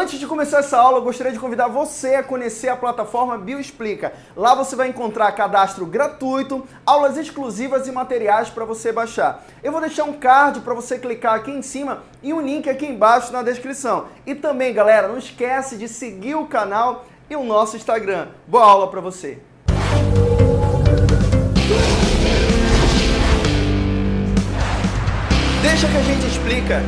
Antes de começar essa aula, eu gostaria de convidar você a conhecer a plataforma Bioexplica. Lá você vai encontrar cadastro gratuito, aulas exclusivas e materiais para você baixar. Eu vou deixar um card para você clicar aqui em cima e um link aqui embaixo na descrição. E também, galera, não esquece de seguir o canal e o nosso Instagram. Boa aula para você! Deixa que a gente explica.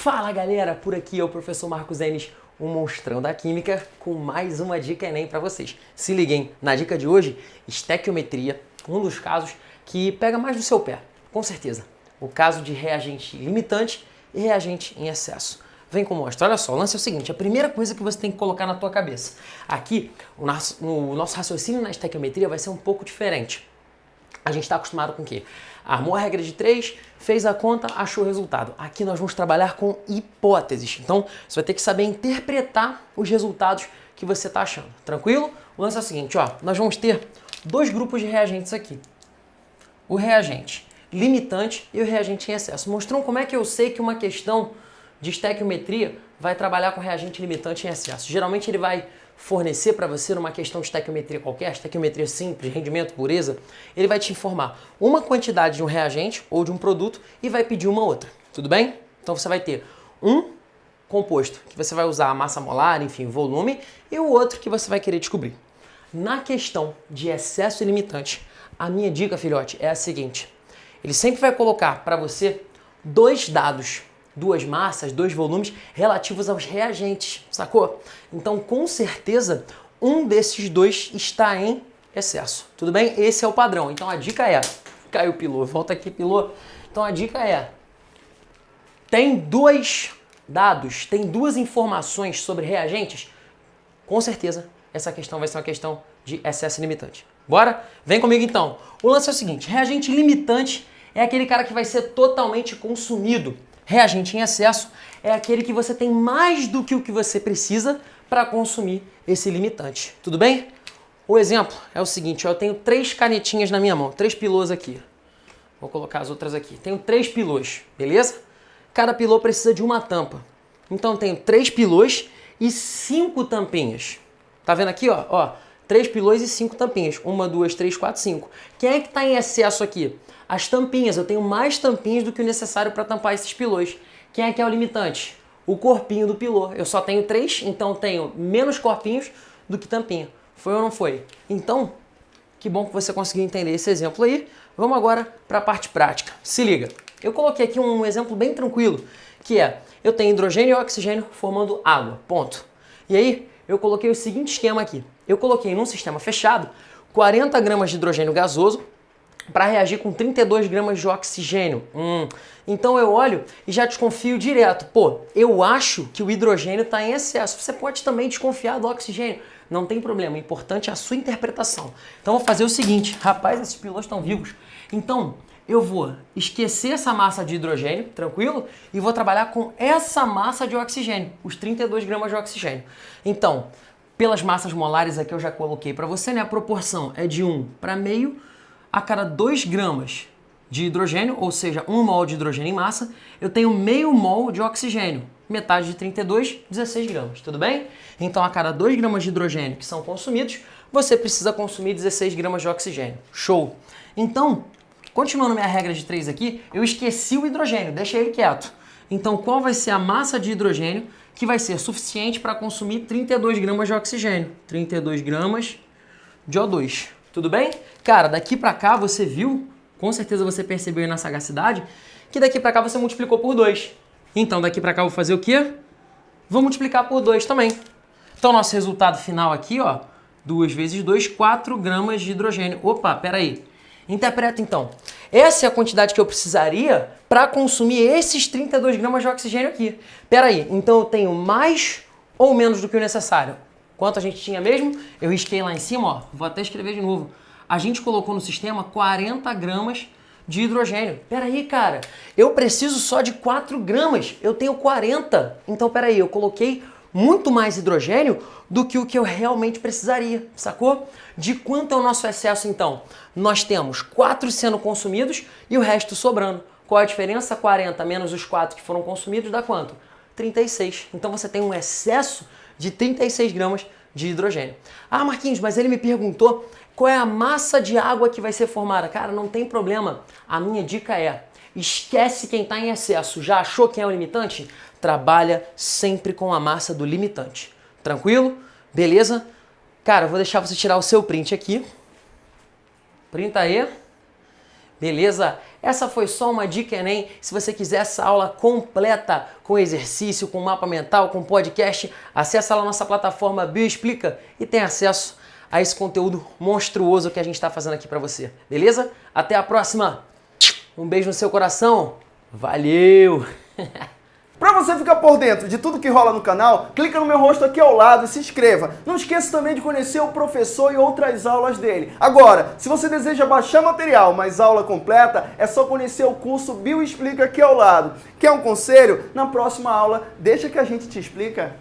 Fala galera, por aqui é o professor Marcos Enes, o monstrão da química, com mais uma dica Enem para vocês. Se liguem, na dica de hoje, estequiometria, um dos casos que pega mais no seu pé, com certeza. O caso de reagente limitante e reagente em excesso. Vem com mostra. Olha só, o lance é o seguinte, a primeira coisa que você tem que colocar na tua cabeça. Aqui, o nosso, o nosso raciocínio na estequiometria vai ser um pouco diferente. A gente está acostumado com o quê? Armou a regra de 3, fez a conta, achou o resultado. Aqui nós vamos trabalhar com hipóteses. Então, você vai ter que saber interpretar os resultados que você está achando. Tranquilo? O lance é o seguinte, ó, nós vamos ter dois grupos de reagentes aqui. O reagente limitante e o reagente em excesso. Mostrou como é que eu sei que uma questão de estequiometria vai trabalhar com reagente limitante em excesso. Geralmente ele vai fornecer para você numa questão de estequiometria qualquer, estequiometria simples, rendimento, pureza, ele vai te informar uma quantidade de um reagente ou de um produto e vai pedir uma outra, tudo bem? Então você vai ter um composto que você vai usar a massa molar, enfim, volume, e o outro que você vai querer descobrir. Na questão de excesso ilimitante, a minha dica, filhote, é a seguinte. Ele sempre vai colocar para você dois dados duas massas, dois volumes relativos aos reagentes, sacou? Então, com certeza, um desses dois está em excesso, tudo bem? Esse é o padrão. Então, a dica é... Caiu o pilô, volta aqui, pilô. Então, a dica é... Tem dois dados, tem duas informações sobre reagentes? Com certeza, essa questão vai ser uma questão de excesso limitante. Bora? Vem comigo então. O lance é o seguinte, reagente limitante é aquele cara que vai ser totalmente consumido Reagente em excesso é aquele que você tem mais do que o que você precisa para consumir esse limitante. Tudo bem? O exemplo é o seguinte, eu tenho três canetinhas na minha mão, três pilôs aqui. Vou colocar as outras aqui. Tenho três pilôs, beleza? Cada pilô precisa de uma tampa. Então tenho três pilôs e cinco tampinhas. Tá vendo aqui, ó? ó três pilões e cinco tampinhas. Uma, duas, três, quatro, cinco. Quem é que está em excesso aqui? As tampinhas. Eu tenho mais tampinhas do que o necessário para tampar esses pilões. Quem é que é o limitante? O corpinho do pilô. Eu só tenho três, então tenho menos corpinhos do que tampinha. Foi ou não foi? Então, que bom que você conseguiu entender esse exemplo aí. Vamos agora para a parte prática. Se liga. Eu coloquei aqui um exemplo bem tranquilo, que é, eu tenho hidrogênio e oxigênio formando água, ponto. E aí, eu coloquei o seguinte esquema aqui eu coloquei num sistema fechado 40 gramas de hidrogênio gasoso para reagir com 32 gramas de oxigênio. Hum. Então eu olho e já desconfio direto. Pô, eu acho que o hidrogênio está em excesso. Você pode também desconfiar do oxigênio. Não tem problema, o importante é a sua interpretação. Então vou fazer o seguinte, rapaz, esses pilotos estão vivos. Então eu vou esquecer essa massa de hidrogênio, tranquilo? E vou trabalhar com essa massa de oxigênio, os 32 gramas de oxigênio. Então, pelas massas molares aqui eu já coloquei para você, né? A proporção é de 1 para meio a cada 2 gramas de hidrogênio, ou seja, 1 mol de hidrogênio em massa, eu tenho meio mol de oxigênio. Metade de 32, 16 gramas, tudo bem? Então, a cada 2 gramas de hidrogênio que são consumidos, você precisa consumir 16 gramas de oxigênio. Show! Então, continuando minha regra de 3 aqui, eu esqueci o hidrogênio, deixei ele quieto. Então, qual vai ser a massa de hidrogênio que vai ser suficiente para consumir 32 gramas de oxigênio. 32 gramas de O2. Tudo bem? Cara, daqui para cá você viu, com certeza você percebeu aí na sagacidade, que daqui para cá você multiplicou por 2. Então daqui para cá eu vou fazer o quê? Vou multiplicar por 2 também. Então nosso resultado final aqui, ó, 2 vezes 2, 4 gramas de hidrogênio. Opa, peraí. Interpreta então. Essa é a quantidade que eu precisaria para consumir esses 32 gramas de oxigênio aqui. Pera aí, então eu tenho mais ou menos do que o necessário? Quanto a gente tinha mesmo? Eu risquei lá em cima, ó, vou até escrever de novo. A gente colocou no sistema 40 gramas de hidrogênio. Pera aí, cara, eu preciso só de 4 gramas, eu tenho 40. Então, pera aí, eu coloquei muito mais hidrogênio do que o que eu realmente precisaria, sacou? De quanto é o nosso excesso então? Nós temos 4 sendo consumidos e o resto sobrando. Qual a diferença? 40 menos os 4 que foram consumidos dá quanto? 36. Então você tem um excesso de 36 gramas de hidrogênio. Ah, Marquinhos, mas ele me perguntou qual é a massa de água que vai ser formada. Cara, não tem problema. A minha dica é: esquece quem está em excesso. Já achou quem é o limitante? Trabalha sempre com a massa do limitante. Tranquilo? Beleza? Cara, vou deixar você tirar o seu print aqui. Printa aí. Beleza? Essa foi só uma dica Enem. Se você quiser essa aula completa, com exercício, com mapa mental, com podcast, acessa lá nossa plataforma Bioexplica e tem acesso a esse conteúdo monstruoso que a gente está fazendo aqui para você. Beleza? Até a próxima! Um beijo no seu coração. Valeu! Para você ficar por dentro de tudo que rola no canal, clica no meu rosto aqui ao lado e se inscreva. Não esqueça também de conhecer o professor e outras aulas dele. Agora, se você deseja baixar material, mas aula completa, é só conhecer o curso Bio Explica aqui ao lado. Quer um conselho? Na próxima aula, deixa que a gente te explica.